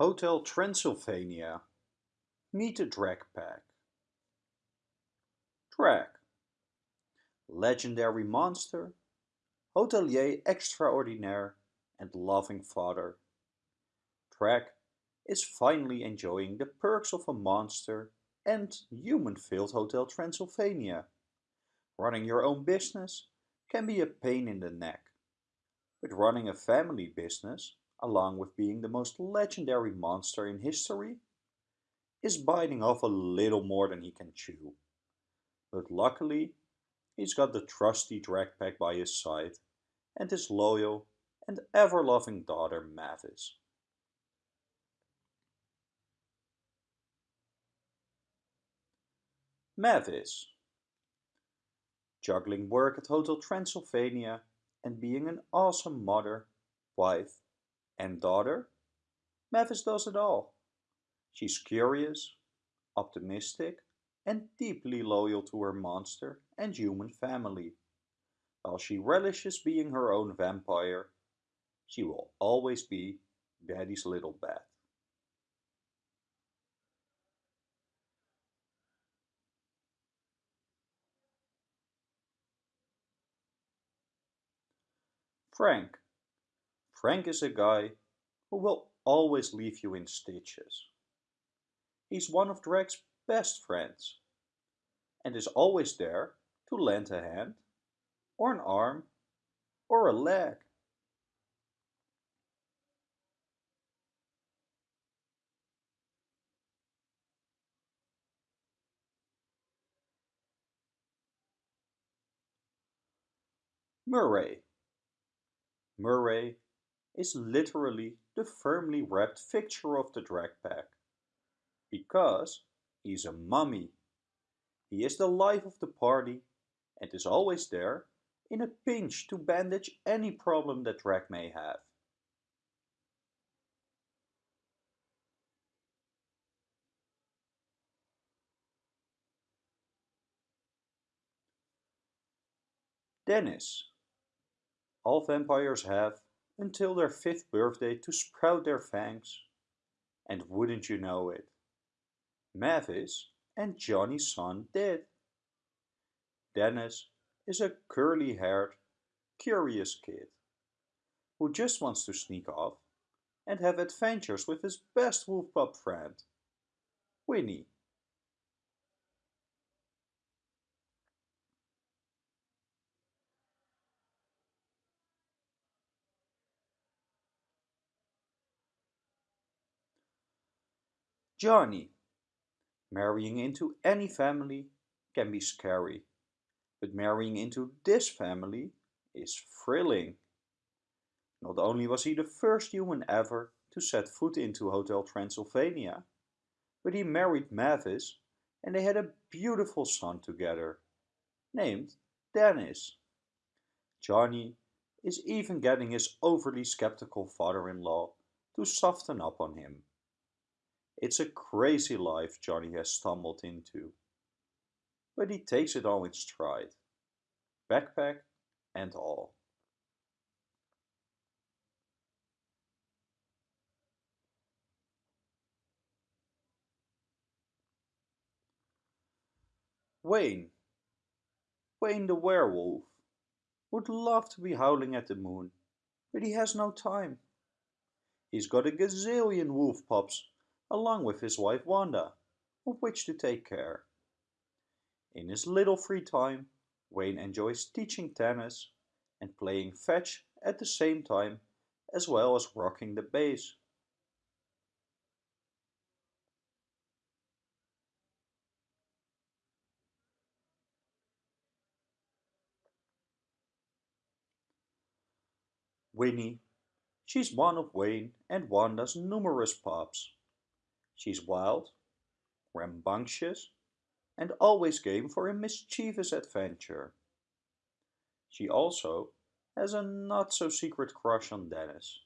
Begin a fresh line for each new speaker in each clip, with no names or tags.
Hotel Transylvania. Meet the Drac Pack. Drac. Legendary monster, hotelier extraordinaire and loving father. Drac is finally enjoying the perks of a monster and human-filled Hotel Transylvania. Running your own business can be a pain in the neck. But running a family business, along with being the most legendary monster in history, is biting off a little more than he can chew. But luckily, he's got the trusty Drac pack by his side and his loyal and ever-loving daughter Mavis. Mavis. Juggling work at Hotel Transylvania and being an awesome mother, wife and daughter, Mavis does it all. She's curious, optimistic and deeply loyal to her monster and human family. While she relishes being her own vampire, she will always be Daddy's little bat. Frank. Frank is a guy who will always leave you in stitches. He's one of Drac's best friends and is always there to lend a hand or an arm or a leg. Murray Murray is literally the firmly wrapped fixture of the Drac pack. Because he's a mummy. He is the life of the party and is always there in a pinch to bandage any problem that Drac may have. Dennis all vampires have until their fifth birthday to sprout their fangs. And wouldn't you know it, Mavis and Johnny's son did. Dennis is a curly-haired, curious kid who just wants to sneak off and have adventures with his best wolf pup friend, Winnie. Johnny. Marrying into any family can be scary, but marrying into this family is thrilling. Not only was he the first human ever to set foot into Hotel Transylvania, but he married Mavis and they had a beautiful son together, named Dennis. Johnny is even getting his overly skeptical father-in-law to soften up on him. It's a crazy life Johnny has stumbled into. But he takes it all in stride. Backpack and all. Wayne. Wayne the werewolf. Would love to be howling at the moon, but he has no time. He's got a gazillion wolf pups along with his wife Wanda, of which to take care. In his little free time, Wayne enjoys teaching tennis and playing fetch at the same time, as well as rocking the bass. Winnie. She's one of Wayne and Wanda's numerous pups. She's wild, rambunctious, and always game for a mischievous adventure. She also has a not-so-secret crush on Dennis.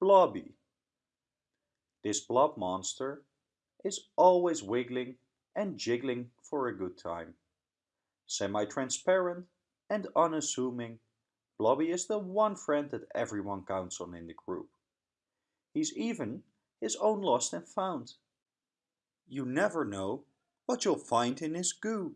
Blobby. This blob monster is always wiggling and jiggling for a good time Semi-transparent and unassuming, Blobby is the one friend that everyone counts on in the group. He's even his own lost and found. You never know what you'll find in his goo.